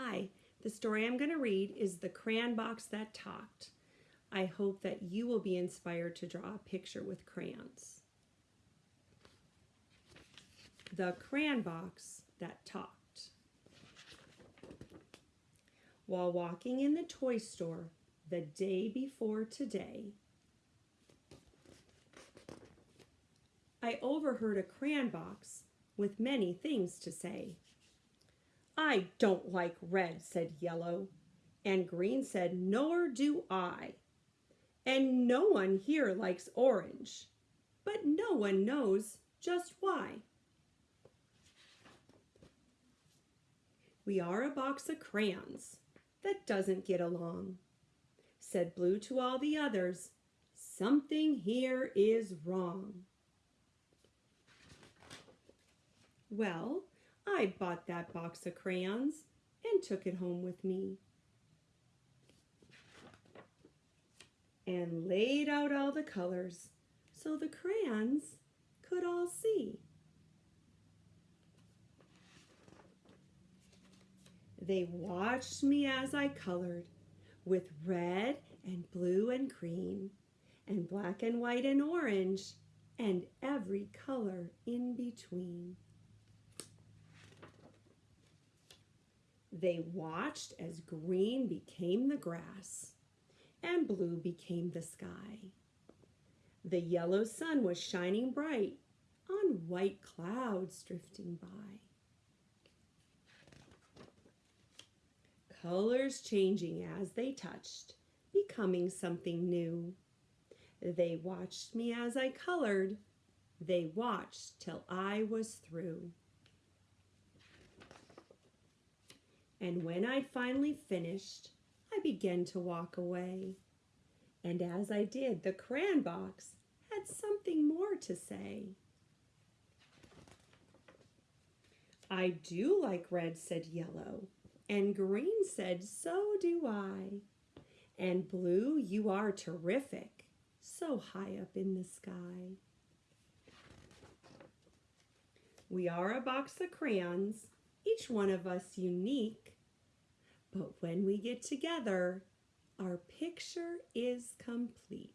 Hi, the story I'm going to read is The Crayon Box That Talked. I hope that you will be inspired to draw a picture with crayons. The Crayon Box That Talked. While walking in the toy store the day before today, I overheard a crayon box with many things to say. I don't like red, said Yellow. And Green said, Nor do I. And no one here likes orange, but no one knows just why. We are a box of crayons that doesn't get along, said Blue to all the others. Something here is wrong. Well, I bought that box of crayons and took it home with me. And laid out all the colors so the crayons could all see. They watched me as I colored with red and blue and green and black and white and orange and every color in between. They watched as green became the grass and blue became the sky. The yellow sun was shining bright on white clouds drifting by. Colors changing as they touched, becoming something new. They watched me as I colored. They watched till I was through. And when I'd finally finished, I began to walk away. And as I did, the crayon box had something more to say. I do like red, said yellow. And green said, so do I. And blue, you are terrific, so high up in the sky. We are a box of crayons, each one of us unique. But when we get together, our picture is complete.